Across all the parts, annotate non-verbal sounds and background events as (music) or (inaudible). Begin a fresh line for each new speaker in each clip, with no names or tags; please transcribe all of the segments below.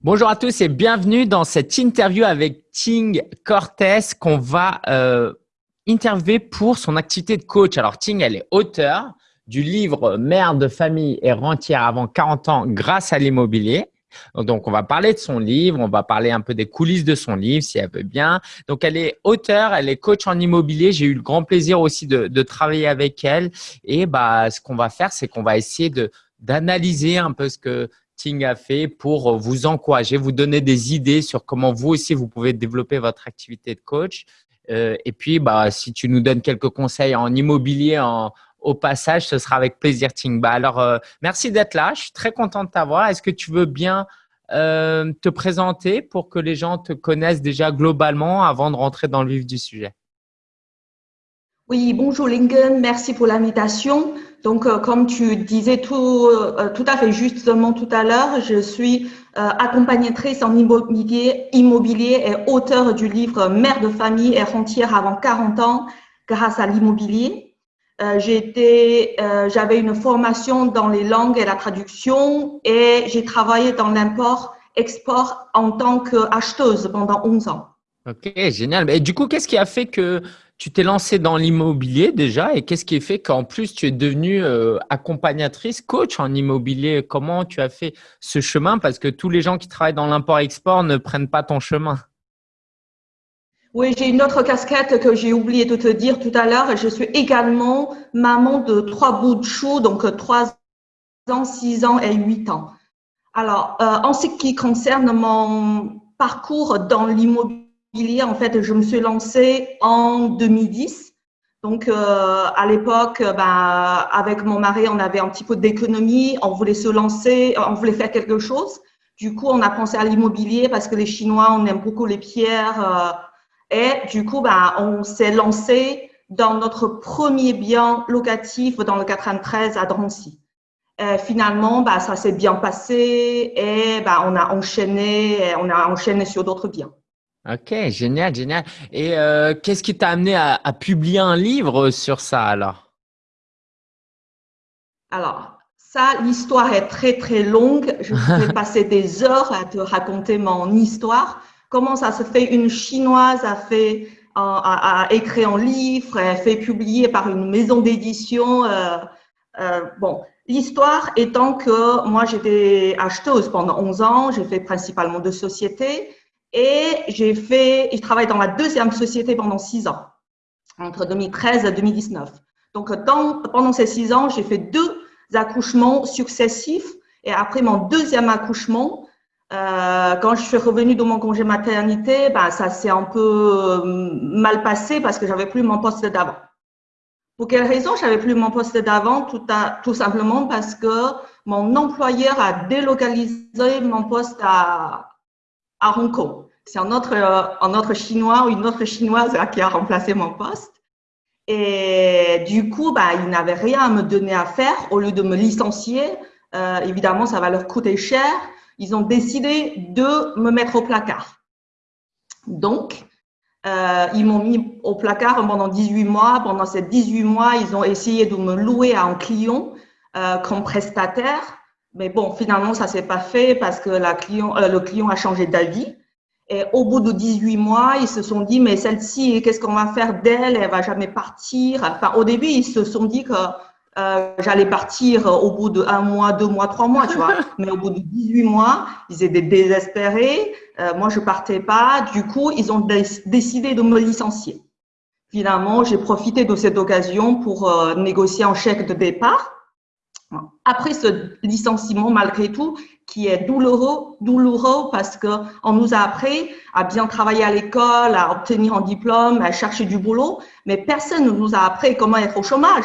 Bonjour à tous et bienvenue dans cette interview avec Ting Cortés qu'on va euh, interviewer pour son activité de coach. Alors Ting, elle est auteure du livre Mère de famille et rentière avant 40 ans grâce à l'immobilier. Donc, on va parler de son livre, on va parler un peu des coulisses de son livre, si elle veut bien. Donc, elle est auteure, elle est coach en immobilier. J'ai eu le grand plaisir aussi de, de travailler avec elle. Et bah, ce qu'on va faire, c'est qu'on va essayer de d'analyser un peu ce que Ting a fait pour vous encourager, vous donner des idées sur comment vous aussi, vous pouvez développer votre activité de coach. Euh, et puis, bah, si tu nous donnes quelques conseils en immobilier en, au passage, ce sera avec plaisir, Ting. Bah, alors, euh, merci d'être là. Je suis très content de t'avoir. Est-ce que tu veux bien euh, te présenter pour que les gens te connaissent déjà globalement avant de rentrer dans le vif du sujet?
Oui, bonjour Lingen. Merci pour l'invitation. Donc, euh, comme tu disais tout, euh, tout à fait justement tout à l'heure, je suis euh, accompagnatrice en immobilier, immobilier et auteur du livre Mère de famille et rentière avant 40 ans grâce à l'immobilier. J'avais une formation dans les langues et la traduction et j'ai travaillé dans l'import-export en tant qu'acheteuse pendant 11 ans.
Ok, génial. Et du coup, qu'est-ce qui a fait que tu t'es lancé dans l'immobilier déjà et qu'est-ce qui fait qu'en plus tu es devenue euh, accompagnatrice, coach en immobilier? Comment tu as fait ce chemin? Parce que tous les gens qui travaillent dans l'import-export ne prennent pas ton chemin.
Oui, j'ai une autre casquette que j'ai oublié de te dire tout à l'heure. Je suis également maman de trois bouts de chou, donc trois ans, six ans et huit ans. Alors, euh, en ce qui concerne mon parcours dans l'immobilier, en fait, je me suis lancée en 2010. Donc, euh, à l'époque, ben, avec mon mari, on avait un petit peu d'économie, on voulait se lancer, on voulait faire quelque chose. Du coup, on a pensé à l'immobilier parce que les Chinois, on aime beaucoup les pierres. Euh, et du coup, ben, on s'est lancé dans notre premier bien locatif dans le 93 à Drancy. Et finalement, ben, ça s'est bien passé et ben, on a enchaîné, on a enchaîné sur d'autres biens.
Ok, génial, génial. Et euh, qu'est-ce qui t'a amené à, publier un livre sur ça alors?
Alors, ça, l'histoire est très très longue. Je (laughs) vais passer des heures à te raconter mon histoire. Comment ça se fait? Une chinoise a fait a, écrit un livre, a fait publier par une maison d'édition. Euh, euh, bon, l'histoire étant que moi j'étais acheteuse pendant 11 ans, j'ai fait principalement de sociétés. Et j'ai fait, je travaille dans la deuxième société pendant six ans, entre 2013 et 2019. Donc, pendant ces six ans, j'ai fait deux accouchements successifs. Et après mon deuxième accouchement, euh, quand je suis revenue de mon congé maternité, ben, ça s'est un peu euh, mal passé parce que j'avais plus mon poste d'avant. Pour quelle raison j'avais plus mon poste d'avant? Tout simplement parce que mon employeur a délocalisé mon poste à, à. C'est un autre, euh, un autre chinois ou une autre chinoise qui a remplacé mon poste. Et du coup, bah, ils n'avaient rien à me donner à faire. Au lieu de me licencier, euh, évidemment, ça va leur coûter cher. Ils ont décidé de me mettre au placard. Donc, euh, ils m'ont mis au placard pendant 18 mois. Pendant ces 18 mois, ils ont essayé de me louer à un client comme prestataire. Mais bon, finalement, ça s'est pas fait parce que la client, euh, le client a changé d'avis. Et au bout de 18 mois, ils se sont dit, mais celle-ci, qu'est-ce qu'on va faire d'elle? Elle va jamais partir. Enfin, au début, ils se sont dit que euh, j'allais partir au bout de un mois, deux mois, trois mois, tu vois. (laughs) Mais au bout de 18 mois, ils étaient désespérés. Euh, moi, je partais pas. Du coup, ils ont décidé de me licencier. Finalement, j'ai profité de cette occasion pour euh, négocier un chèque de départ après ce licenciement, malgré tout, qui est douloureux, douloureux parce que on nous a appris à bien travailler à l'école, à obtenir un diplôme, à chercher du boulot, mais personne ne nous a appris comment être au chômage,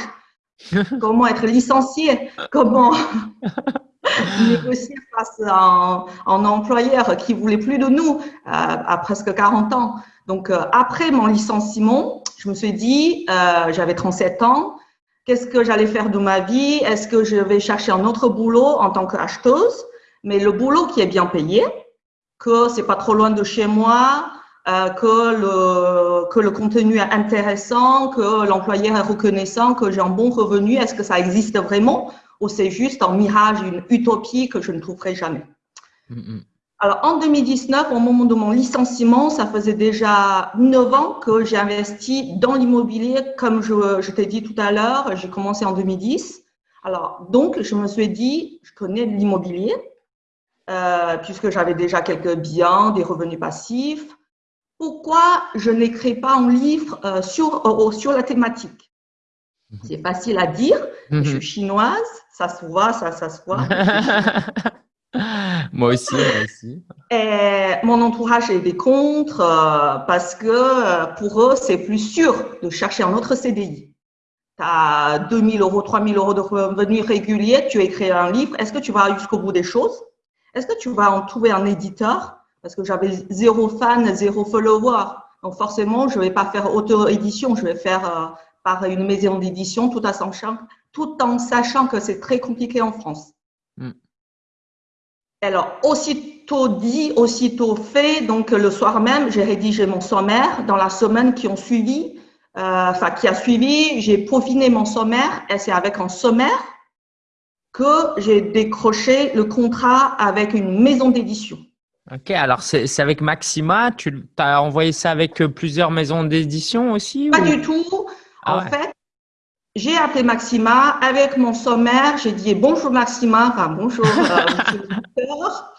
(laughs) comment être licencié, comment (laughs) négocier face à un, employeur qui voulait plus de nous euh, à presque 40 ans. Donc, euh, après mon licenciement, je me suis dit, euh, j'avais 37 ans, Qu'est-ce que j'allais faire de ma vie? Est-ce que je vais chercher un autre boulot en tant qu'acheteuse? Mais le boulot qui est bien payé, que c'est pas trop loin de chez moi, euh, que, le, que le contenu est intéressant, que l'employeur est reconnaissant, que j'ai un bon revenu. Est-ce que ça existe vraiment? Ou c'est juste un mirage, une utopie que je ne trouverai jamais? Alors, en 2019, au moment de mon licenciement, ça faisait déjà 9 ans que j'ai investi dans l'immobilier. Comme je, je t'ai dit tout à l'heure, j'ai commencé en 2010. Alors, donc, je me suis dit, je connais l'immobilier, euh, puisque j'avais déjà quelques biens, des revenus passifs. Pourquoi je n'écris pas un livre euh, sur, euh, sur la thématique? Mhm. C'est facile à dire. Je mhm. suis chinoise, ça se voit, ça, ça se voit. (laughs) (laughs)
moi aussi, moi aussi.
Et mon entourage est des contre euh, parce que euh, pour eux, c'est plus sûr de chercher un autre CDI. Tu as 2000 euros, 3000 euros de revenus réguliers, tu écris un livre. Est-ce que tu vas jusqu'au bout des choses? Est-ce que tu vas en trouver un éditeur? Parce que j'avais zéro fan, zéro follower. Donc forcément, je ne vais pas faire auto-édition, je vais faire euh, par une maison d'édition tout, tout en sachant que c'est très compliqué en France. Hmm. Alors, aussitôt dit, aussitôt fait, donc le soir même, j'ai rédigé mon sommaire. Dans la semaine qui ont suivi, euh, enfin qui a suivi, j'ai peaufiné mon sommaire et c'est avec un sommaire que j'ai décroché le contrat avec une maison d'édition.
Ok, alors c'est avec Maxima, tu as envoyé ça avec euh, plusieurs maisons d'édition aussi
Pas du tout. Ah en fait, j'ai appelé Maxima. Avec mon sommaire. J'ai dit bonjour Maxima, enfin bonjour euh,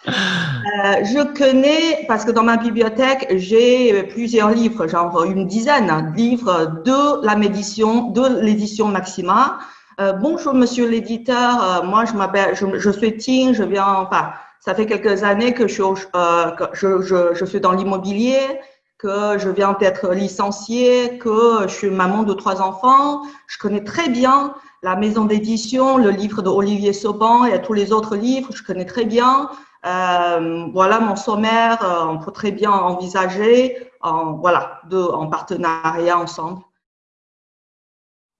euh, je connais, parce que dans ma bibliothèque, j'ai plusieurs livres, genre une dizaine. De livres de la médition, de l'édition Maxima. Euh, bonjour monsieur l'éditeur, euh, moi je m'appelle, je, je, suis Ting, je viens, enfin, ça fait quelques années que je, je, je, je suis dans l'immobilier que je viens d'être licenciée, que je suis maman de trois enfants. Je connais très bien la maison d'édition, le livre de Olivier Sauban et tous les autres livres, je connais très bien. Euh, voilà mon sommaire, euh, on peut très bien envisager en, voilà, de, en partenariat ensemble.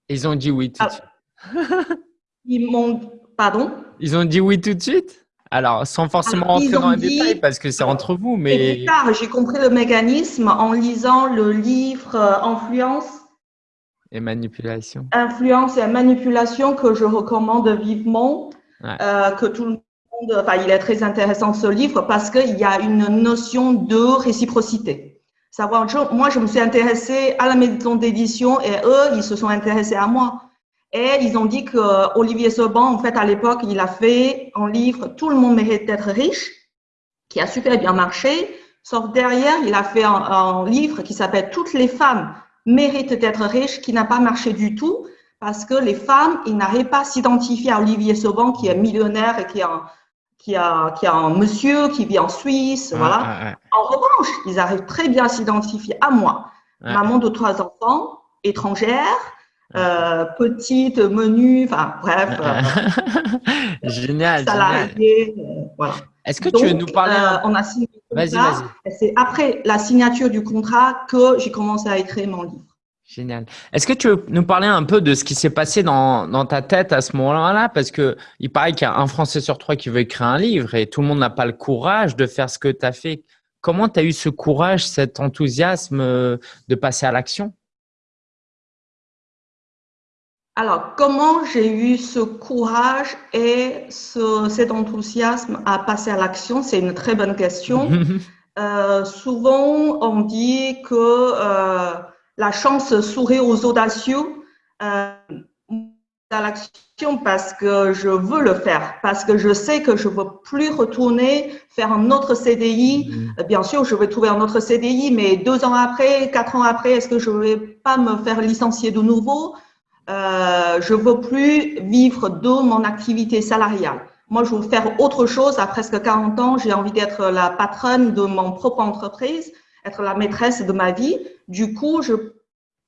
Ils ont dit oui tout de ah.
suite. Ils m'ont, pardon?
Ils ont dit oui tout de suite? Alors, sans forcément rentrer dans les détails parce que c'est entre vous, mais…
Plus tard, j'ai compris le mécanisme en lisant le livre euh, Influence.
Et manipulation.
Influence et manipulation que je recommande vivement, euh, que tout le monde… Enfin, il est très intéressant ce livre parce qu'il y a une notion de réciprocité. Savoir, moi, je me suis intéressée à la maison d'édition et eux, ils se sont intéressés à moi. Et ils ont dit que Olivier Sauban, en fait, à l'époque, il a fait un livre Tout le monde mérite d'être riche, qui a super bien marché. Sauf derrière, il a fait un, livre qui s'appelle Toutes les femmes méritent d'être riches, qui n'a pas marché du tout parce que les femmes, ils n'arrivent pas à s'identifier à Olivier Sauban, qui est millionnaire et qui a, qui a, qui a un monsieur qui vit en Suisse, voilà. En revanche, ils arrivent très bien à s'identifier à moi, maman de trois enfants, étrangère, euh, petite, menu, enfin bref.
Euh, (laughs) génial. Salarié,
euh, voilà.
Est-ce que tu veux nous parler
On a signé Vas-y, vas-y. C'est après la signature du contrat que j'ai commencé à écrire mon livre.
Génial. Est-ce que tu veux nous parler un peu de ce qui s'est passé dans, dans, ta tête à ce moment-là? Parce que il paraît qu'il y a un Français sur trois qui veut écrire un livre et tout le monde n'a pas le courage de faire ce que tu as fait. Comment tu as eu ce courage, cet enthousiasme de passer à l'action?
Alors, comment j'ai eu ce courage et ce, cet enthousiasme à passer à l'action? C'est une très bonne question. (laughs) euh, souvent, on dit que euh, la chance sourit aux audacieux. Euh, à l'action parce que je veux le faire, parce que je sais que je ne veux plus retourner faire un autre CDI. Mm-hmm. Bien sûr, je vais trouver un autre CDI, mais deux ans après, quatre ans après, est-ce que je ne vais pas me faire licencier de nouveau? Euh, je veux plus vivre de mon activité salariale. Moi, je veux faire autre chose. À presque 40 ans, j'ai envie d'être la patronne de mon propre entreprise, être la maîtresse de ma vie. Du coup,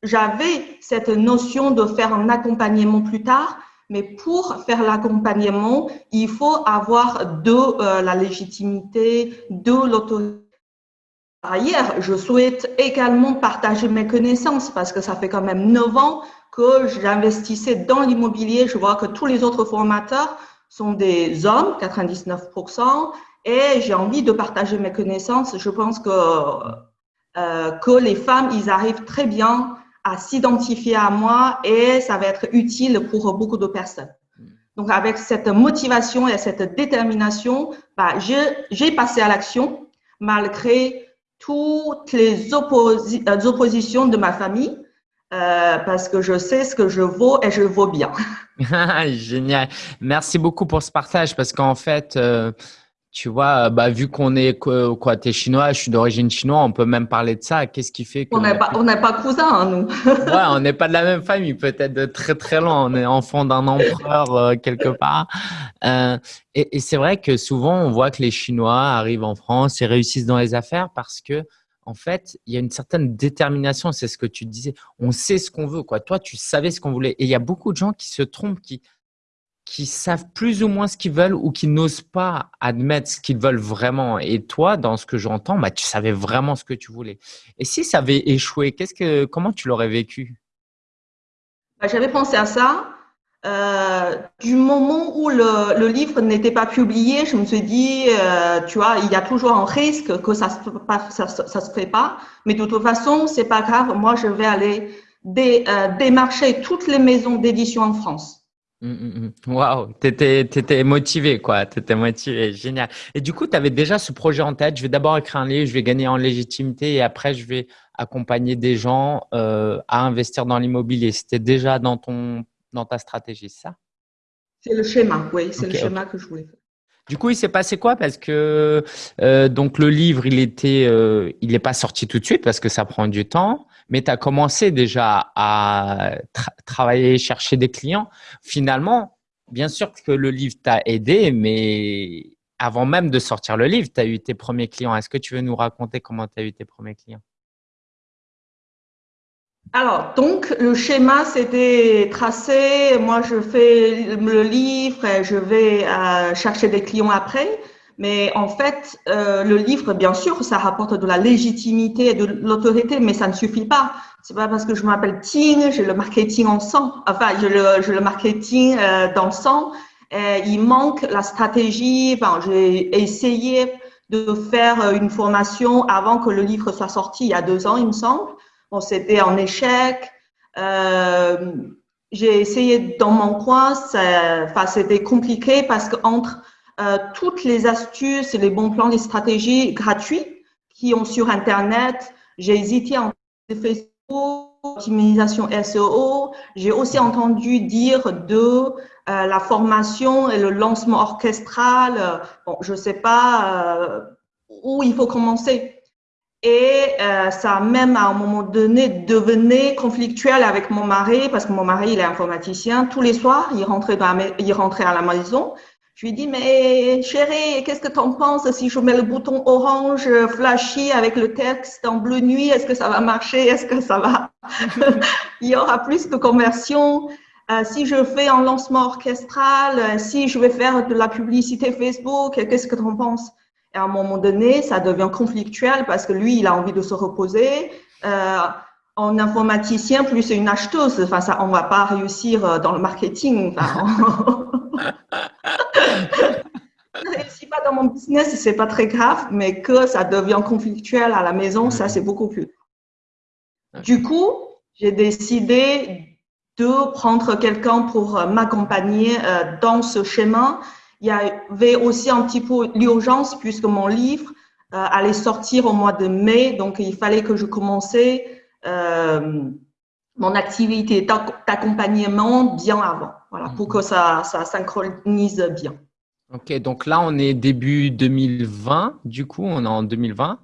j'avais cette notion de faire un accompagnement plus tard. Mais pour faire l'accompagnement, il faut avoir de euh, la légitimité, de l'autorité. Par ailleurs, je souhaite également partager mes connaissances parce que ça fait quand même 9 ans que j'investissais dans l'immobilier, je vois que tous les autres formateurs sont des hommes, 99%, et j'ai envie de partager mes connaissances. Je pense que, euh, que les femmes, ils arrivent très bien à s'identifier à moi et ça va être utile pour beaucoup de personnes. Donc, avec cette motivation et cette détermination, bah, j'ai passé à l'action malgré toutes les euh, oppositions de ma famille. Euh, parce que je sais ce que je vaux et je vaux bien. (laughs)
Génial. Merci beaucoup pour ce partage parce qu'en fait, euh, tu vois, bah, vu qu'on est quoi, tu es chinois, je suis d'origine chinoise, on peut même parler de ça. Qu'est-ce qui fait que
on n'est pas, pas cousins, hein, nous. (laughs)
ouais, on n'est pas de la même famille, peut-être de très très loin. On est enfant d'un empereur euh, quelque part. Euh, et, et c'est vrai que souvent, on voit que les Chinois arrivent en France et réussissent dans les affaires parce que en fait, il y a une certaine détermination. C'est ce que tu disais. On sait ce qu'on veut, quoi. Toi, tu savais ce qu'on voulait. Et il y a beaucoup de gens qui se trompent, qui savent plus ou moins ce qu'ils veulent ou qui n'osent pas admettre ce qu'ils veulent vraiment. Et toi, dans ce que j'entends, bah, tu savais vraiment ce que tu voulais. Et si ça avait échoué, qu'est-ce que, comment tu l'aurais vécu?
Bah, J'avais pensé à ça. Euh, du moment où le, livre n'était pas publié, je me suis dit, euh, tu vois, il y a toujours un risque que ça pas, ça, ça, se fait pas. Mais de toute façon, c'est pas grave. Moi, je vais aller euh, démarcher toutes les maisons d'édition en France.
Mmh, mmh, mmh. Waouh, t'étais, étais motivé, quoi. T'étais motivé, génial. Et du coup, tu avais déjà ce projet en tête. Je vais d'abord écrire un livre, je vais gagner en légitimité et après, je vais accompagner des gens à investir dans l'immobilier. C'était déjà dans ton, dans ta stratégie, ça?
C'est le schéma, oui, c'est le schéma que je voulais faire.
Du coup, il s'est passé quoi? Parce que euh, donc le livre, il était, euh, il n'est pas sorti tout de suite parce que ça prend du temps. Mais tu as commencé déjà à travailler, chercher des clients. Finalement, bien sûr que le livre t'a aidé, mais avant même de sortir le livre, tu as eu tes premiers clients. Est-ce que tu veux nous raconter comment tu as eu tes premiers clients?
Alors, donc, le schéma, c'était tracé. Moi, je fais le livre et je vais euh, chercher des clients après. Mais en fait, euh, le livre, bien sûr, ça rapporte de la légitimité et de l'autorité, mais ça ne suffit pas. C'est pas parce que je m'appelle Ting, j'ai le marketing en sang. Enfin, j'ai le, le marketing euh, dans sang. Et il manque la stratégie. Enfin, j'ai essayé de faire une formation avant que le livre soit sorti il y a deux ans, il me semble. Bon, c'était en échec. Euh, j'ai essayé dans mon coin, enfin, c'était compliqué parce qu'entre euh, toutes les astuces, les bons plans, les stratégies gratuites qui ont sur Internet, j'ai hésité en Facebook, optimisation SEO. J'ai aussi entendu dire de euh, la formation et le lancement orchestral. Bon, je sais pas euh, où il faut commencer. Et euh, ça même à un moment donné devenait conflictuel avec mon mari parce que mon mari il est informaticien. Tous les soirs il rentrait dans il rentrait à la maison. Je lui dis mais chérie qu'est-ce que tu en penses si je mets le bouton orange flashy avec le texte en bleu nuit? Est-ce que ça va marcher? Est-ce que ça va? (laughs) (laughs) Il y aura plus de conversion. Euh, si je fais un lancement orchestral si je vais faire de la publicité Facebook qu'est-ce que tu en penses et à un moment donné, ça devient conflictuel parce que lui, il a envie de se reposer. Euh, en informaticien, plus c'est une acheteuse. Enfin, ça, on va pas réussir euh, dans le marketing. Enfin, ne (laughs) (laughs) réussis pas dans mon business, c'est pas très grave, mais que ça devient conflictuel à la maison, ça, c'est beaucoup plus. Du coup, j'ai décidé de prendre quelqu'un pour euh, m'accompagner dans ce schéma il y avait aussi un petit peu l'urgence puisque mon livre euh, allait sortir au mois de mai, donc il fallait que je commençais euh, mon activité d'accompagnement bien avant, voilà, pour que ça, ça synchronise bien.
Ok, donc là on est début 2020, du coup on est en 2020.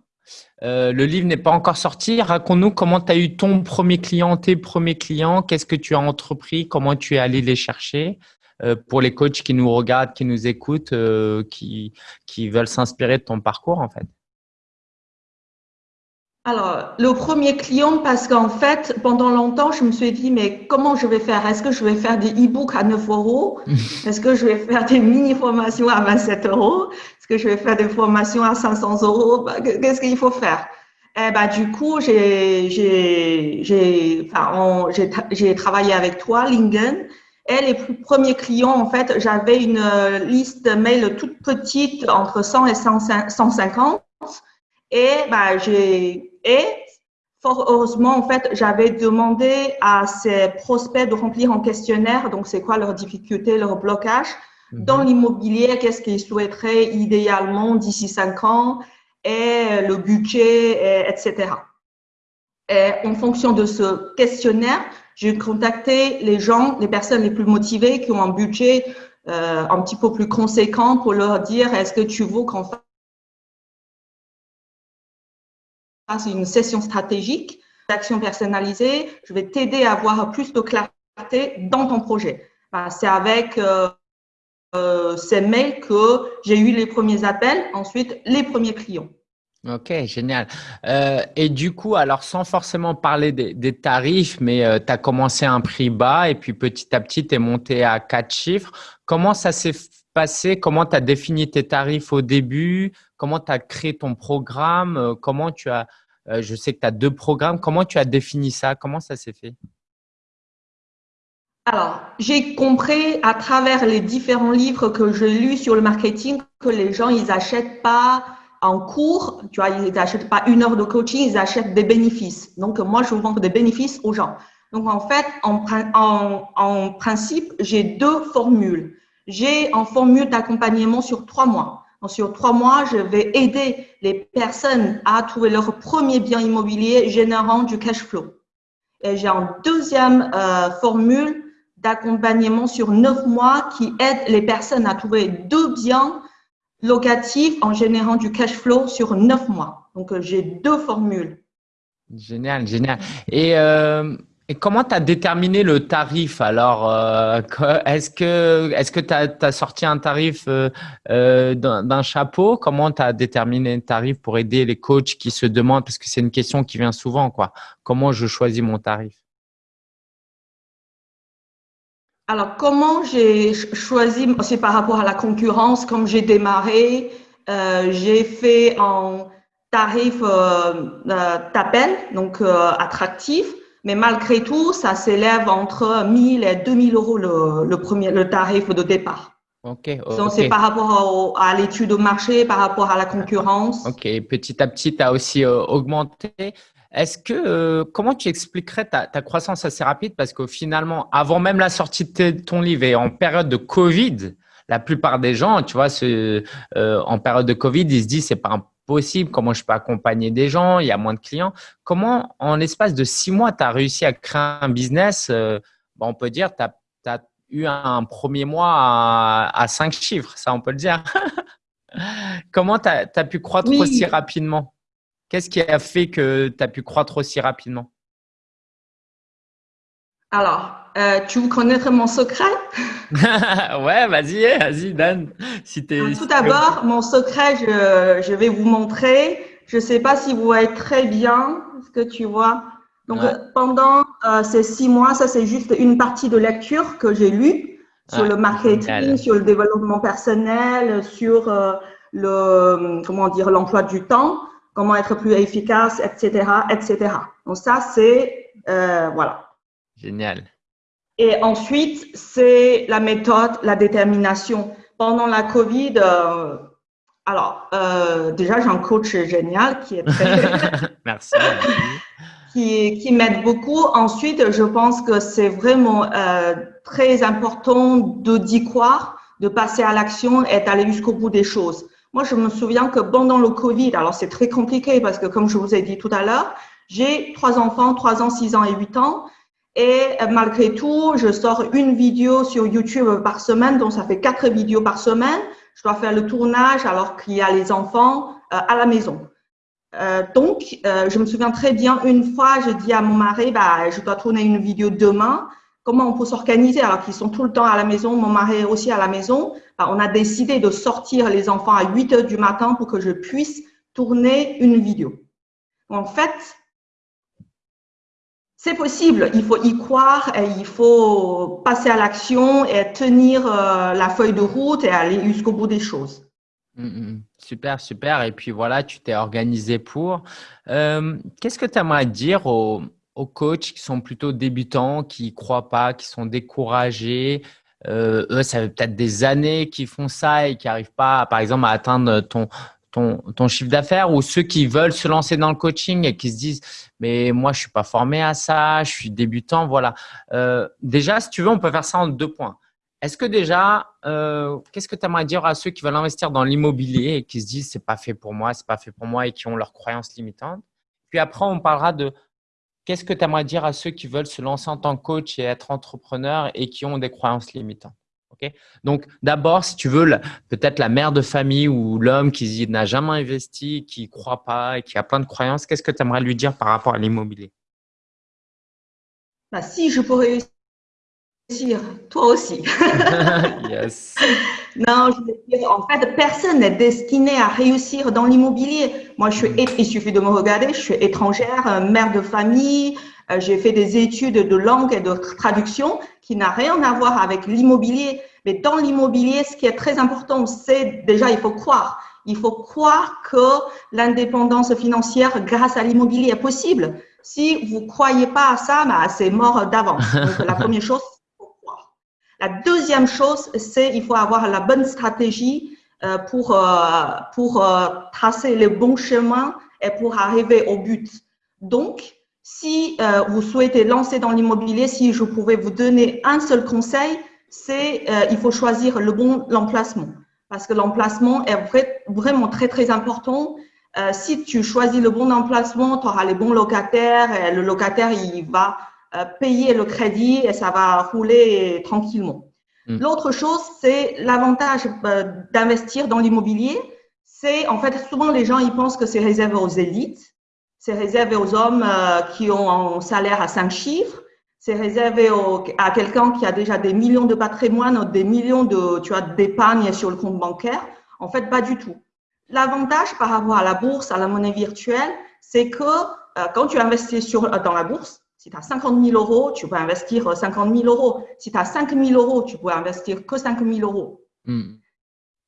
Euh, le livre n'est pas encore sorti. Raconte-nous comment tu as eu ton premier client, tes premiers clients, qu'est-ce que tu as entrepris, comment tu es allé les chercher. Euh, pour les coachs qui nous regardent, qui nous écoutent, euh, qui, qui veulent s'inspirer de ton parcours en fait.
Alors, le premier client, parce qu'en fait, pendant longtemps, je me suis dit, mais comment je vais faire? Est-ce que je vais faire des e-books à 9 euros? (laughs) Est-ce que je vais faire des mini-formations à 27 euros? Est-ce que je vais faire des formations à 500 euros? Bah, Qu'est-ce qu'il faut faire? Eh ben, du coup, j'ai j'ai enfin, j'ai travaillé avec toi, Lingen, et les premiers clients, en fait, j'avais une euh, liste mail toute petite, entre 100 et 150. Et bah, j'ai et fort heureusement, en fait, j'avais demandé à ces prospects de remplir un questionnaire. Donc, c'est quoi leurs difficultés, leurs blocages mhm. dans l'immobilier, qu'est-ce qu'ils souhaiteraient idéalement d'ici cinq ans? Et le budget, etc. Et en fonction de ce questionnaire, j'ai contacté les gens, les personnes les plus motivées qui ont un budget euh, un petit peu plus conséquent pour leur dire est-ce que tu veux qu'on fasse une session stratégique d'action personnalisée? Je vais t'aider à avoir plus de clarté dans ton projet. C'est avec euh, euh, ces mails que j'ai eu les premiers appels, ensuite les premiers clients.
Ok, génial. Euh, et du coup, alors sans forcément parler des, tarifs, mais euh, tu as commencé à un prix bas et puis petit à petit, tu es monté à quatre chiffres. Comment ça s'est passé? Comment tu as défini tes tarifs au début? Comment tu as créé ton programme? Euh, Comment tu as, je sais que tu as deux programmes, comment tu as défini ça? Comment ça s'est fait?
Alors, j'ai compris à travers les différents livres que j'ai lus sur le marketing que les gens, ils n'achètent pas en cours, tu vois, ils n'achètent pas une heure de coaching, ils achètent des bénéfices. Donc, moi, je vends des bénéfices aux gens. Donc, en fait, en, en, en principe, j'ai deux formules. J'ai une formule d'accompagnement sur trois mois. Sur trois mois, je vais aider les personnes à trouver leur premier bien immobilier générant du cash flow. Et j'ai une deuxième euh, formule d'accompagnement sur neuf mois qui aide les personnes à trouver deux biens locatif en générant du cash flow sur neuf mois. Donc, euh, j'ai deux formules.
Génial, génial. Et, euh, comment tu as déterminé le tarif? Alors euh, Est-ce que que tu as, sorti un tarif d'un chapeau? Comment tu as déterminé le tarif pour aider les coachs qui se demandent? Parce que c'est une question qui vient souvent. quoi. Comment je choisis mon tarif?
Alors, comment j'ai choisi, c'est par rapport à la concurrence, comme j'ai démarré, euh, j'ai fait un tarif euh, euh donc euh, attractif, mais malgré tout, ça s'élève entre 1000 et 2000 euros le, le, premier, le tarif de départ.
Ok.
Donc, c'est par rapport à l'étude au marché, par rapport à la concurrence.
Ok. Petit à petit, tu as aussi augmenté. Est-ce que euh, comment tu expliquerais ta, croissance assez rapide? Parce que finalement, avant même la sortie de ton livre et en période de Covid, la plupart des gens, tu vois, ce, euh, en période de Covid, ils se disent c'est pas impossible, comment je peux accompagner des gens, il y a moins de clients. Comment, en l'espace de six mois, tu as réussi à créer un business euh, On peut dire, tu as, eu un premier mois à, cinq chiffres, ça on peut le dire. (laughs) comment tu as, pu croître aussi rapidement? Qu'est-ce qui a fait que tu as pu croître aussi rapidement?
Alors, euh, tu veux connaître mon secret? (laughs)
Ouais, vas-y, vas-y, Dan.
Si Tout d'abord, mon secret, je, vais vous montrer. Je ne sais pas si vous voyez très bien ce que tu vois. Donc, pendant euh, ces six mois, ça, c'est juste une partie de lecture que j'ai lue sur le marketing, sur le développement personnel, sur euh, le, comment dire, l'emploi du temps comment être plus efficace, etc., etc. Donc ça, c'est euh, voilà.
Génial.
Et ensuite, c'est la méthode, la détermination. Pendant la Covid, euh, alors euh, déjà j'ai un coach génial qui est très (laughs)
merci.
qui, qui m'aide beaucoup. Ensuite, je pense que c'est vraiment euh, très important de d'y croire, de passer à l'action et d'aller jusqu'au bout des choses. Moi, je me souviens que pendant le Covid, alors c'est très compliqué parce que comme je vous ai dit tout à l'heure, j'ai trois enfants, trois ans, six ans et huit ans. Et euh, malgré tout, je sors une vidéo sur YouTube par semaine, donc ça fait quatre vidéos par semaine. Je dois faire le tournage alors qu'il y a les enfants euh, à la maison. Euh, donc, je me souviens très bien, une fois, j'ai dit à mon mari, bah, je dois tourner une vidéo demain comment on peut s'organiser alors qu'ils sont tout le temps à la maison, mon mari est aussi à la maison. Ben, on a décidé de sortir les enfants à 8 heures du matin pour que je puisse tourner une vidéo. En fait, c'est possible, il faut y croire et il faut passer à l'action et tenir euh, la feuille de route et aller jusqu'au bout des choses.
Mmh, mmh. super, super. Et puis voilà, tu t'es organisé pour. Euh, qu'est-ce que tu aimerais dire aux, aux coachs qui sont plutôt débutants, qui ne croient pas, qui sont découragés. Euh, eux, ça fait peut-être des années qu'ils font ça et qui n'arrivent pas, par exemple, à atteindre ton, ton, ton chiffre d'affaires ou ceux qui veulent se lancer dans le coaching et qui se disent mais moi je suis pas formé à ça, je suis débutant, voilà. Euh, déjà, si tu veux, on peut faire ça en deux points. Est-ce que déjà, euh, qu'est-ce que tu aimerais dire à ceux qui veulent investir dans l'immobilier et qui se disent c'est pas fait pour moi, c'est pas fait pour moi et qui ont leurs croyances limitantes? Puis après, on parlera de qu'est-ce que tu aimerais dire à ceux qui veulent se lancer en tant que coach et être entrepreneur et qui ont des croyances limitantes donc, d'abord, si tu veux, peut-être la mère de famille ou l'homme qui n'a jamais investi, qui ne croit pas et qui a plein de croyances, qu'est-ce que tu aimerais lui dire par rapport à l'immobilier?
Bah, Si je pourrais toi aussi. (laughs) yes. Non, je veux dire, en fait, personne n'est destiné à réussir dans l'immobilier. Moi, je suis, mm. il suffit de me regarder, je suis étrangère, euh, mère de famille, euh, j'ai fait des études de langue et de traduction qui n'a rien à voir avec l'immobilier. Mais dans l'immobilier, ce qui est très important, c'est déjà, il faut croire. Il faut croire que l'indépendance financière grâce à l'immobilier est possible. Si vous ne croyez pas à ça, bah, c'est mort d'avance. Donc, la (laughs) première chose. La deuxième chose, c'est il faut avoir la bonne stratégie euh, pour, euh, pour euh, tracer les bons chemins et pour arriver au but. Donc, si vous souhaitez lancer dans l'immobilier, si je pouvais vous donner un seul conseil, c'est euh, il faut choisir le bon emplacement parce que l'emplacement est vraiment très très important. Si tu choisis le bon emplacement, tu auras les bons locataires et le locataire il va payer le crédit et ça va rouler tranquillement. Hmm. L'autre chose, c'est l'avantage euh, d'investir dans l'immobilier. C'est en fait souvent les gens ils pensent que c'est réservé aux élites, c'est réservé aux hommes euh, qui ont un salaire à cinq chiffres c'est réservé à quelqu'un qui a déjà des millions de patrimoine, des millions de, tu as d'épargne sur le compte bancaire. En fait, pas du tout. L'avantage par rapport à la bourse, à la monnaie virtuelle, c'est que euh, quand tu investis sur, euh, dans la bourse, si tu as 50 000 euros, tu peux investir 50 000 euros. Si tu as 5 000 euros, tu peux investir que 5 000 euros. Hmm.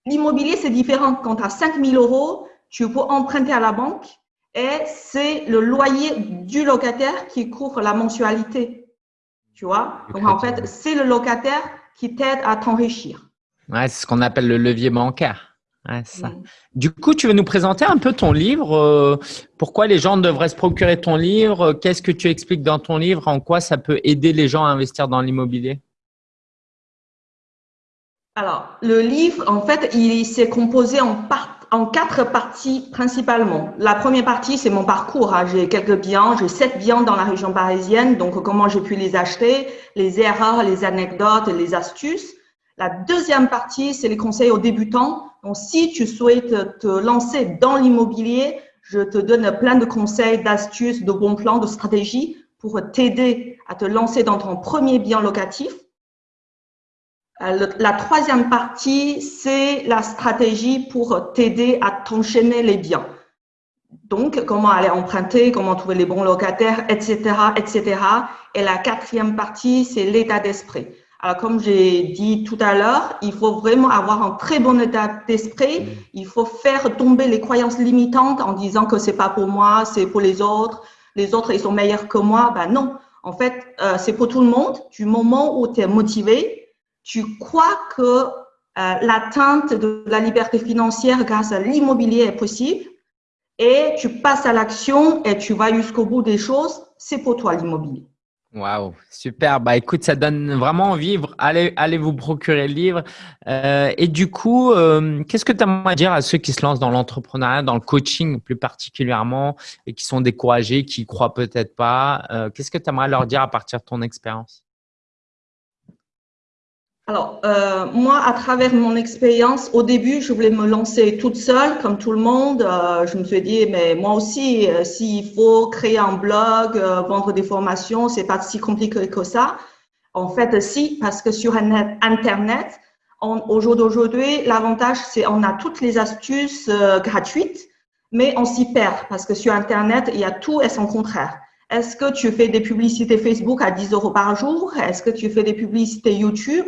L'immobilier, c'est différent. Quand tu as 5 000 euros, tu peux emprunter à la banque et c'est le loyer du locataire qui couvre la mensualité. Tu vois? Donc, en fait, c'est le locataire qui t'aide à t'enrichir.
Ouais, c'est ce qu'on appelle le levier bancaire. Ouais, ça. Du coup, tu veux nous présenter un peu ton livre euh, Pourquoi les gens devraient se procurer ton livre Qu'est-ce que tu expliques dans ton livre En quoi ça peut aider les gens à investir dans l'immobilier?
Alors, le livre, en fait, il s'est composé en quatre parties principalement. La première partie, c'est mon parcours. Hein. J'ai quelques biens, j'ai sept biens dans la région parisienne, donc comment j'ai pu les acheter, les erreurs, les anecdotes, les astuces. La deuxième partie, c'est les conseils aux débutants. Donc, si tu souhaites te lancer dans l'immobilier, je te donne plein de conseils, d'astuces, de bons plans, de stratégies pour t'aider à te lancer dans ton premier bien locatif. Euh, la troisième partie, c'est la stratégie pour t'aider à t'enchaîner les biens. Donc, comment aller emprunter, comment trouver les bons locataires, etc., etc. Et la quatrième partie, c'est l'état d'esprit. Alors, comme j'ai dit tout à l'heure, il faut vraiment avoir un très bon état d'esprit. Mmh. Il faut faire tomber les croyances limitantes en disant que c'est pas pour moi, c'est pour les autres. Les autres, ils sont meilleurs que moi. Ben non. En fait, euh, c'est pour tout le monde. Du moment où tu es motivé, tu crois que euh, l'atteinte de la liberté financière grâce à l'immobilier est possible et tu passes à l'action et tu vas jusqu'au bout des choses, c'est pour toi l'immobilier.
Waouh, super. Bah écoute, ça donne vraiment envie. Allez, allez vous procurer le livre. Euh, et du coup, euh, qu'est-ce que tu aimerais dire à ceux qui se lancent dans l'entrepreneuriat, dans le coaching plus particulièrement, et qui sont découragés, qui croient peut-être pas? Qu'est-ce que tu aimerais leur dire à partir de ton expérience?
Alors, euh, moi, à travers mon expérience, au début, je voulais me lancer toute seule, comme tout le monde. Euh, je me suis dit, mais moi aussi, euh, s'il faut créer un blog, vendre des formations, c'est pas si compliqué que ça. En fait, si, parce que sur Internet, au jour d'aujourd'hui, l'avantage, c'est on a toutes les astuces gratuites, mais on s'y perd parce que sur Internet, il y a tout et son contraire. Est-ce que tu fais des publicités Facebook à 10 euros par jour? Est-ce que tu fais des publicités YouTube?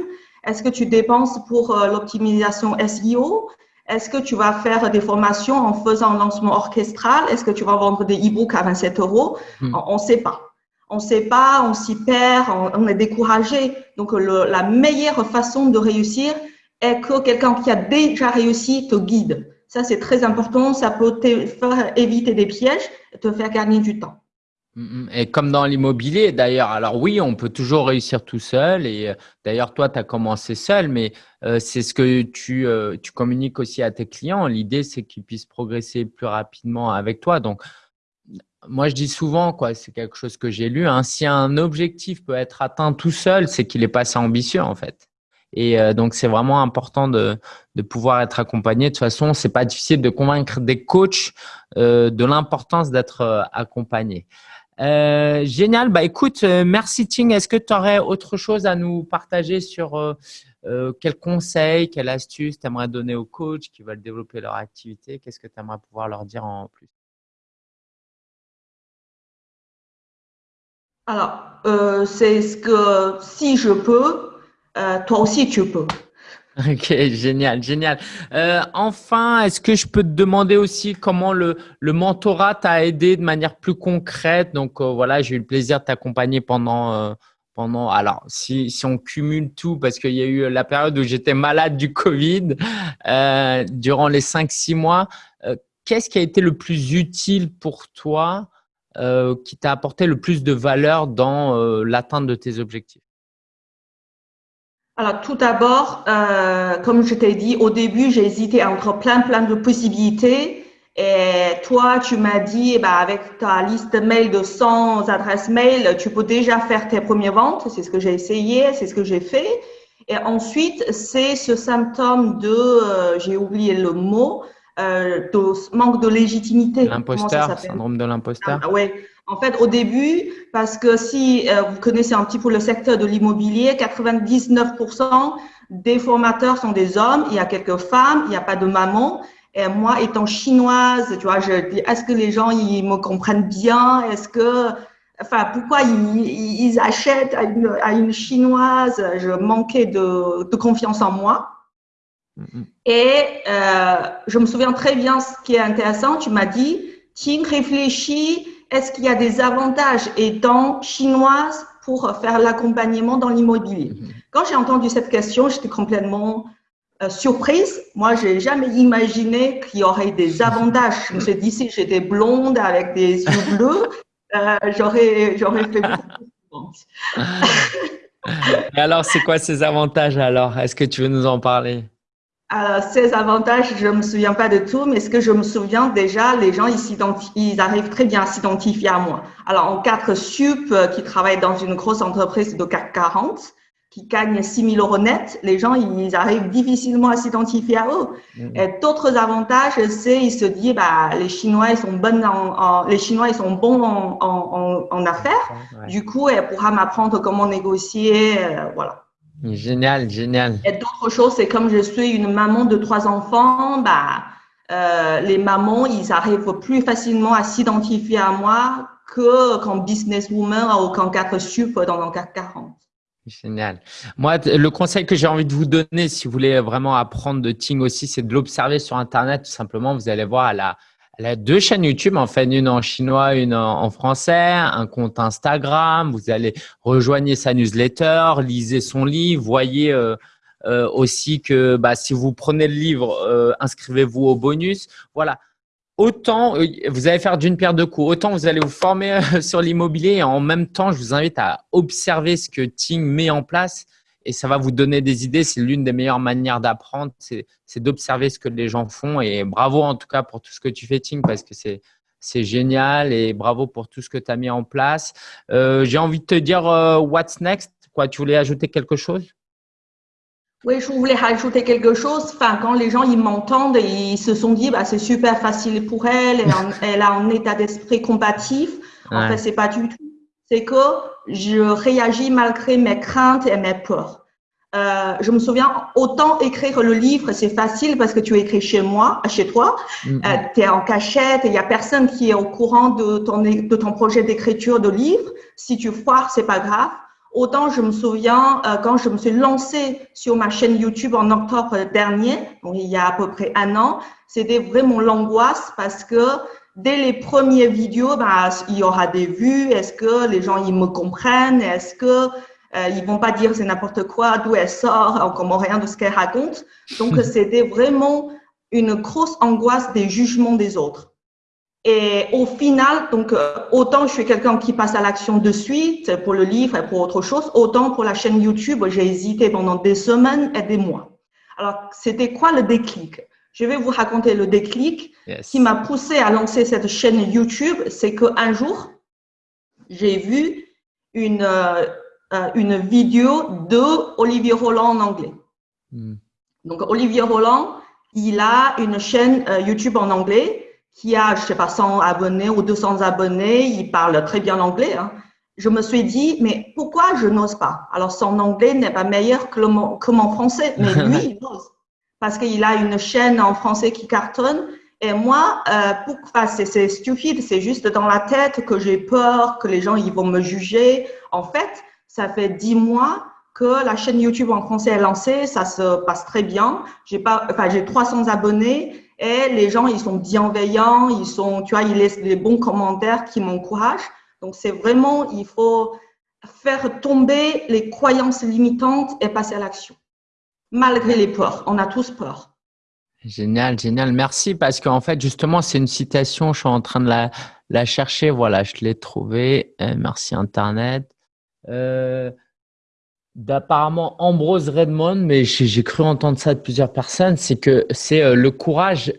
Est-ce que tu dépenses pour euh, l'optimisation SEO Est-ce que tu vas faire des formations en faisant un lancement orchestral? Est-ce que tu vas vendre des e-books à 27 euros? Hmm. On ne sait pas. On ne sait pas, on s'y perd, on, est découragé. Donc, la meilleure façon de réussir est que quelqu'un qui a déjà réussi te guide. Ça, c'est très important. Ça peut te faire éviter des pièges et te faire gagner du temps.
Mm, mm. Et comme dans l'immobilier, d'ailleurs, alors oui, on peut toujours réussir tout seul. Et euh, d'ailleurs, toi, tu as commencé seul, mais euh, c'est ce que tu, euh, tu communiques aussi à tes clients. L'idée, c'est qu'ils puissent progresser plus rapidement avec toi. Donc, moi, je dis souvent, quoi, c'est quelque chose que j'ai lu. Hein, si un objectif peut être atteint tout seul, c'est qu'il est pas assez ambitieux, en fait. Et donc, c'est vraiment important de, de, pouvoir être accompagné. De toute façon, c'est pas difficile de convaincre des coachs de l'importance d'être accompagné. Euh, génial. Bah, écoute, euh, merci Ting. Est-ce que tu aurais autre chose à nous partager sur euh, quel conseil, quelle astuce tu aimerais donner aux coachs qui veulent développer leur activité? Qu'est-ce que tu aimerais pouvoir leur dire en plus?
Alors, c'est ce que si je peux, toi aussi tu peux. (laughs)
Ok, génial, génial. Euh, enfin, est-ce que je peux te demander aussi comment le, mentorat t'a aidé de manière plus concrète? Donc euh, voilà, j'ai eu le plaisir de t'accompagner pendant, euh, pendant. Alors, si, si on cumule tout, parce qu'il y a eu la période où j'étais malade du Covid durant les 5-6 mois, qu'est-ce qui a été le plus utile pour toi, qui t'a apporté le plus de valeur dans l'atteinte de tes objectifs?
Alors, tout d'abord, euh, comme je t'ai dit, au début, j'ai hésité entre plein, plein de possibilités. Et toi, tu m'as dit, eh ben, avec ta liste mail de 100 adresses mail, tu peux déjà faire tes premières ventes. C'est ce que j'ai essayé, c'est ce que j'ai fait. Et ensuite, c'est ce symptôme de, euh, j'ai oublié le mot, euh, de manque de légitimité.
L'imposteur, syndrome de l'imposteur.
Ah, ouais. En fait, au début, parce que si euh, vous connaissez un petit peu le secteur de l'immobilier, 99% des formateurs sont des hommes. Il y a quelques femmes, il n'y a pas de maman. Et moi, étant chinoise, tu vois, je dis, est-ce que les gens, ils me comprennent bien? Est-ce que, enfin, pourquoi ils, ils achètent à une, à une, chinoise? Je manquais de, de confiance en moi. Mm-hmm. Et euh, je me souviens très bien ce qui est intéressant. Tu m'as dit, Ting, réfléchis est-ce qu'il y a des avantages étant chinoise pour faire l'accompagnement dans l'immobilier mhm. Quand j'ai entendu cette question, j'étais complètement euh, surprise. Moi, j'ai jamais imaginé qu'il y aurait des (laughs) avantages. Je me suis dit, si j'étais blonde avec des yeux bleus, euh, j'aurais, j'aurais fait beaucoup (laughs)
Et alors, c'est quoi ces avantages alors? Est-ce que tu veux nous en parler?
Euh, ces avantages, je me souviens pas de tout, mais ce que je me souviens déjà, les gens ils, ils arrivent très bien à s'identifier à moi. Alors en quatre sup euh, qui travaillent dans une grosse entreprise de CAC 40, qui gagnent 6 000 euros net, les gens ils arrivent difficilement à s'identifier à eux. Mmh. Et d'autres avantages, c'est ils se disent bah les Chinois ils sont bonnes en, les Chinois ils sont bons en, en, en affaires. Du coup, elle pourra m'apprendre comment négocier, euh, voilà.
Génial, génial.
Et d'autres choses, c'est comme je suis une maman de trois enfants, bah, euh, les mamans, ils arrivent plus facilement à s'identifier à moi que qu'en businesswoman ou qu'en 4 sup dans CAC 40.
Génial. Moi, le conseil que j'ai envie de vous donner, si vous voulez vraiment apprendre de Ting aussi, c'est de l'observer sur Internet. Tout simplement, vous allez voir à la, elle a deux chaînes YouTube, en fait, une en chinois, une en français, un compte Instagram. Vous allez rejoindre sa newsletter, lisez son livre, voyez euh, euh, aussi que bah, si vous prenez le livre, euh, inscrivez-vous au bonus. Voilà. Autant vous allez faire d'une pierre deux coups, autant vous allez vous former (laughs) sur l'immobilier et en même temps, je vous invite à observer ce que Ting met en place et ça va vous donner des idées. C'est l'une des meilleures manières d'apprendre, c'est d'observer ce que les gens font. Et bravo en tout cas pour tout ce que tu fais, Ting, parce que c'est c'est génial et bravo pour tout ce que tu as mis en place. Euh, j'ai envie de te dire euh, what's next? Quoi, tu voulais ajouter quelque chose?
Oui, je voulais rajouter quelque chose. Enfin, quand les gens ils m'entendent, ils se sont dit bah c'est super facile pour elle, elle, (laughs) a un état d'esprit combatif. En fait, c'est pas du tout c'est que je réagis malgré mes craintes et mes peurs. Euh, je me souviens, autant écrire le livre, c'est facile parce que tu écris chez moi, chez toi, mm-hmm. euh, tu es en cachette, il y a personne qui est au courant de ton, de ton projet d'écriture de livre. Si tu foires, c'est pas grave. Autant je me souviens euh, quand je me suis lancée sur ma chaîne YouTube en octobre dernier, donc il y a à peu près un an, c'était vraiment l'angoisse parce que dès les premières vidéos, bah, il y aura des vues. Est-ce que les gens ils me comprennent? Est-ce que euh, ils vont pas dire c'est n'importe quoi, d'où elle sort, on comprend rien de ce qu'elle raconte. Donc c'était vraiment une grosse angoisse des jugements des autres. Et au final, donc, euh, autant je suis quelqu'un qui passe à l'action de suite pour le livre et pour autre chose, autant pour la chaîne YouTube, j'ai hésité pendant des semaines et des mois. Alors, c'était quoi le déclic? Je vais vous raconter le déclic qui m'a poussé à lancer cette chaîne YouTube. C'est qu'un jour, j'ai vu une, euh, euh, une vidéo de Olivier Roland en anglais. Hmm. Donc, Olivier Roland, il a une chaîne YouTube en anglais qui a, je sais pas, 100 abonnés ou 200 abonnés, il parle très bien anglais. Hein. Je me suis dit, mais pourquoi je n'ose pas? Alors, son anglais n'est pas meilleur que, mon, que mon français, mais (laughs) lui, il ose. Parce qu'il a une chaîne en français qui cartonne. Et moi, euh, enfin, c'est stupide, c'est juste dans la tête que j'ai peur, que les gens ils vont me juger. En fait, ça fait dix mois que la chaîne YouTube en français est lancée, ça se passe très bien. J'ai pas, enfin, j'ai 300 abonnés et les gens, ils sont bienveillants, ils sont, tu vois, ils laissent des bons commentaires qui m'encouragent. Donc, c'est vraiment, il faut faire tomber les croyances limitantes et passer à l'action. Malgré les peurs, on a tous peur.
Génial, génial. Merci parce qu'en fait, justement, c'est une citation, je suis en train de la, la chercher. Voilà, je l'ai trouvée. Euh, merci Internet. Euh, d'apparemment Ambrose Redmond, mais j'ai cru entendre ça de plusieurs personnes, c'est que c'est euh, le courage.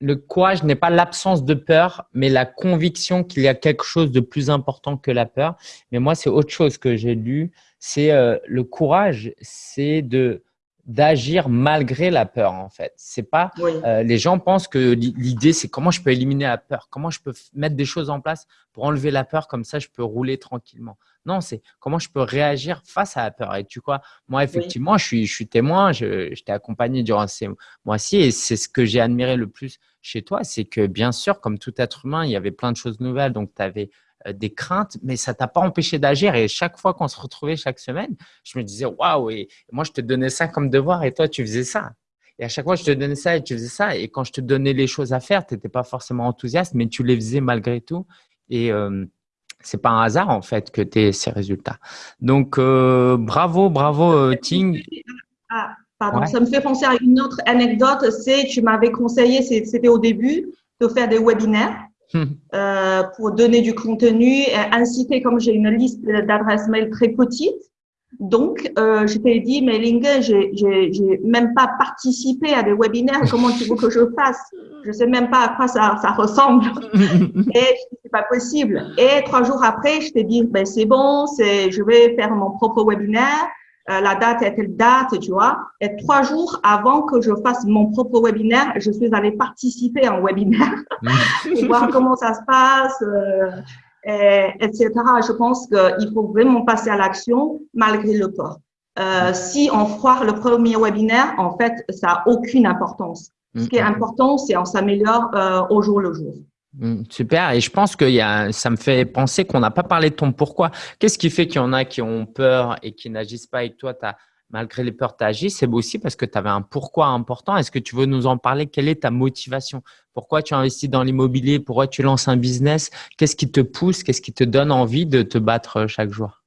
Le courage n'est pas l'absence de peur, mais la conviction qu'il y a quelque chose de plus important que la peur. Mais moi, c'est autre chose que j'ai lu. C'est euh, le courage, c'est de d'agir malgré la peur en fait. C'est pas euh, les gens pensent que l'idée c'est comment je peux éliminer la peur, comment je peux mettre des choses en place pour enlever la peur comme ça je peux rouler tranquillement. Non, c'est comment je peux réagir face à la peur. Et tu vois, moi effectivement, je suis je suis témoin, je, je t'ai accompagné durant ces mois-ci et c'est ce que j'ai admiré le plus chez toi, c'est que bien sûr comme tout être humain, il y avait plein de choses nouvelles donc tu avais des craintes, mais ça t'a pas empêché d'agir. Et chaque fois qu'on se retrouvait chaque semaine, je me disais waouh, et moi je te donnais ça comme devoir et toi tu faisais ça. Et à chaque fois je te donnais ça et tu faisais ça. Et quand je te donnais les choses à faire, tu n'étais pas forcément enthousiaste, mais tu les faisais malgré tout. Et euh, c'est pas un hasard en fait que tu aies ces résultats. Donc euh, bravo, bravo euh, Ting.
Ah, pardon, ça me fait penser à une autre anecdote. C'est tu m'avais conseillé, c'était au début, de faire des webinaires. Euh, pour donner du contenu, inciter, comme j'ai une liste d'adresses mail très petite. Donc, euh, je t'ai dit, mais Lingue, j'ai même pas participé à des webinaires. (laughs) Comment tu veux que je fasse? Je sais même pas à quoi ça, ça ressemble. (laughs) Et c'est pas possible. Et trois jours après, je t'ai dit, ben c'est bon, c'est, je vais faire mon propre webinaire. Euh, la date est telle date, tu vois. Et trois jours avant que je fasse mon propre webinaire, je suis allée participer à un webinaire (laughs) pour voir comment ça se passe, euh, et, etc. Je pense qu'il faut vraiment passer à l'action malgré le peur. Euh, si on foire le premier webinaire, en fait, ça n'a aucune importance. Ce qui est important, c'est on s'améliore euh, au jour le jour.
Mmh, super. Et je pense que y a, ça me fait penser qu'on n'a pas parlé de ton pourquoi. Qu'est-ce qui fait qu'il y en a qui ont peur et qui n'agissent pas avec toi as, Malgré les peurs, tu agis. C'est aussi parce que tu avais un pourquoi important. Est-ce que tu veux nous en parler? Quelle est ta motivation? Pourquoi tu investis dans l'immobilier? Pourquoi tu lances un business? Qu'est-ce qui te pousse? Qu'est-ce qui te donne envie de te battre chaque jour?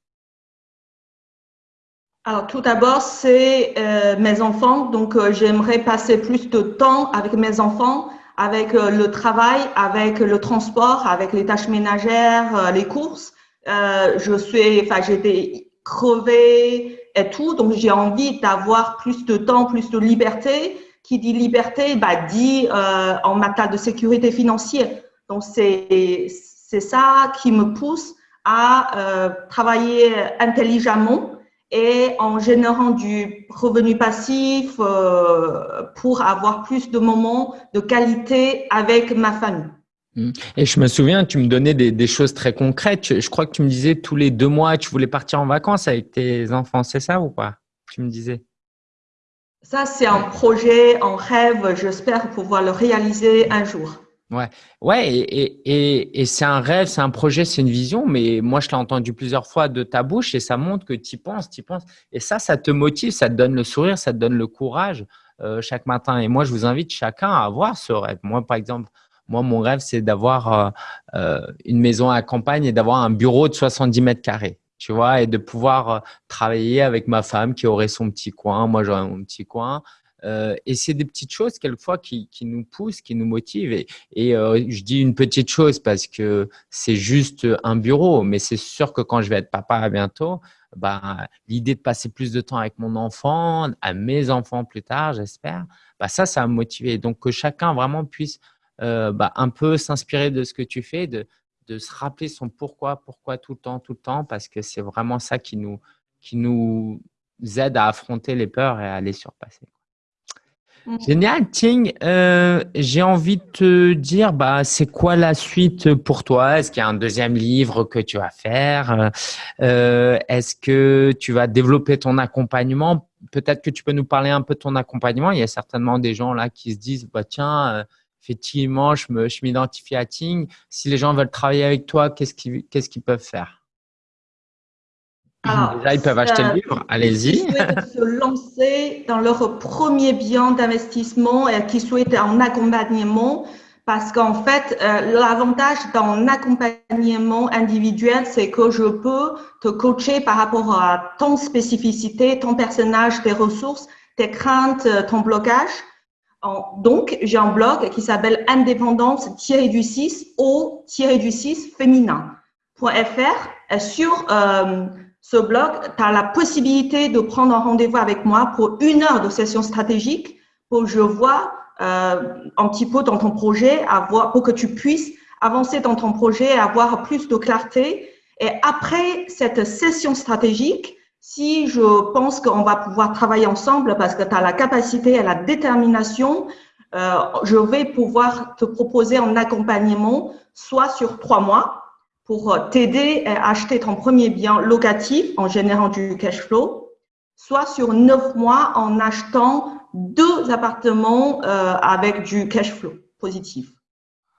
Alors tout d'abord, c'est euh, mes enfants. Donc euh, j'aimerais passer plus de temps avec mes enfants avec euh, le travail, avec le transport, avec les tâches ménagères, euh, les courses. Euh, je suis, enfin, j'étais crevée et tout, donc j'ai envie d'avoir plus de temps, plus de liberté. Qui dit liberté, bah, dit euh, en matière de sécurité financière. Donc c'est c'est ça qui me pousse à euh, travailler intelligemment et en générant du revenu passif euh, pour avoir plus de moments de qualité avec ma famille.
Mmh. Et je me souviens, tu me donnais des, des, choses très concrètes. Je crois que tu me disais tous les deux mois, tu voulais partir en vacances avec tes enfants, c'est ça ou pas? Tu me disais.
Ça, c'est un projet, un rêve. J'espère pouvoir le réaliser un jour.
Ouais, ouais, et, c'est un rêve, c'est un projet, c'est une vision, mais moi je l'ai entendu plusieurs fois de ta bouche et ça montre que tu y penses, tu y penses. Et ça, ça te motive, ça te donne le sourire, ça te donne le courage euh, chaque matin. Et moi, je vous invite chacun à avoir ce rêve. Moi, par exemple, moi, mon rêve, c'est d'avoir euh, euh, une maison à campagne et d'avoir un bureau de 70 mètres carrés, tu vois, et de pouvoir travailler avec ma femme qui aurait son petit coin, moi j'aurais mon petit coin, Euh, et c'est des petites choses quelquefois qui, nous poussent, qui nous motivent. Et, euh, je dis une petite chose parce que c'est juste un bureau, mais c'est sûr que quand je vais être papa bientôt, bah, l'idée de passer plus de temps avec mon enfant, à mes enfants plus tard, j'espère, bah, ça, ça va me motiver. Donc, que chacun vraiment puisse euh, bah, un peu s'inspirer de ce que tu fais, de, se rappeler son pourquoi, pourquoi tout le temps, tout le temps, parce que c'est vraiment ça qui nous aide à affronter les peurs et à les surpasser. Mmh. Génial, Ting. Euh, j'ai envie de te dire, bah, c'est quoi la suite pour toi? Est-ce qu'il y a un deuxième livre que tu vas faire? Euh, Est-ce que tu vas développer ton accompagnement? Peut-être que tu peux nous parler un peu de ton accompagnement. Il y a certainement des gens là qui se disent, bah, tiens, euh, effectivement, je m'identifie à Ting. Si les gens veulent travailler avec toi, qu'est-ce qu'ils peuvent faire?
Alors,
Déjà, ils peuvent acheter le livre. Allez-y.
Qui souhaitent se lancer dans leur premier bien d'investissement et qui souhaitent un accompagnement, parce qu'en fait, euh, l'avantage d'un accompagnement individuel, c'est que je peux te coacher par rapport à ton spécificité, ton personnage, tes ressources, tes craintes, ton blocage. Donc, j'ai un blog qui s'appelle indépendance-du-6 au-du-6 féminin.fr sur euh, ce blog, tu as la possibilité de prendre un rendez-vous avec moi pour une heure de session stratégique pour que je vois euh, un petit peu dans ton projet, avoir, pour que tu puisses avancer dans ton projet et avoir plus de clarté. Et après cette session stratégique, si je pense qu'on va pouvoir travailler ensemble parce que tu as la capacité et la détermination, euh, je vais pouvoir te proposer un accompagnement soit sur trois mois, pour t'aider à acheter ton premier bien locatif en générant du cash flow, soit sur neuf mois en achetant deux appartements euh, avec du cash flow positif.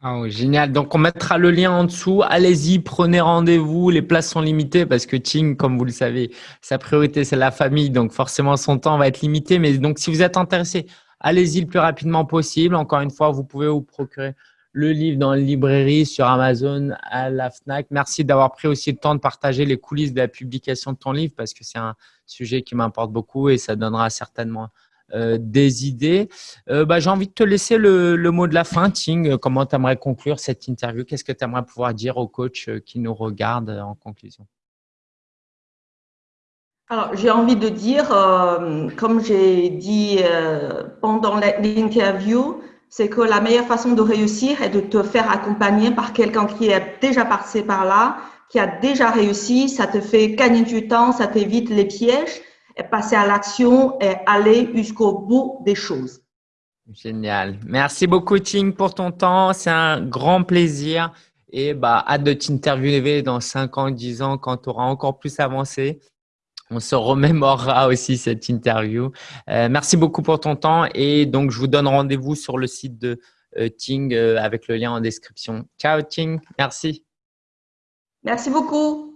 Oh, génial. Donc, on mettra le lien en dessous. Allez-y, prenez rendez-vous. Les places sont limitées parce que Ting, comme vous le savez, sa priorité, c'est la famille. Donc, forcément, son temps va être limité. Mais donc, si vous êtes intéressé, allez-y le plus rapidement possible. Encore une fois, vous pouvez vous procurer le livre dans la librairie, sur Amazon, à la FNAC. Merci d'avoir pris aussi le temps de partager les coulisses de la publication de ton livre parce que c'est un sujet qui m'importe beaucoup et ça donnera certainement euh, des idées. Euh, bah, J'ai envie de te laisser le, mot de la fin, Ting. Comment tu aimerais conclure cette interview? Qu'est-ce que tu aimerais pouvoir dire aux coachs euh, qui nous regardent en conclusion?
Alors, j'ai envie de dire, comme j'ai dit pendant l'interview, c'est que la meilleure façon de réussir est de te faire accompagner par quelqu'un qui est déjà passé par là, qui a déjà réussi. Ça te fait gagner du temps, ça t'évite les pièges, et passer à l'action et aller jusqu'au bout des choses.
Génial. Merci beaucoup, Ting, pour ton temps. C'est un grand plaisir. Et bah, hâte de t'interviewer dans 5 ans, 10 ans, quand tu auras encore plus avancé on se remémorera aussi cette interview. Euh, merci beaucoup pour ton temps et donc je vous donne rendez-vous sur le site de euh, Ting euh, avec le lien en description. Ciao Ting, merci.
Merci beaucoup.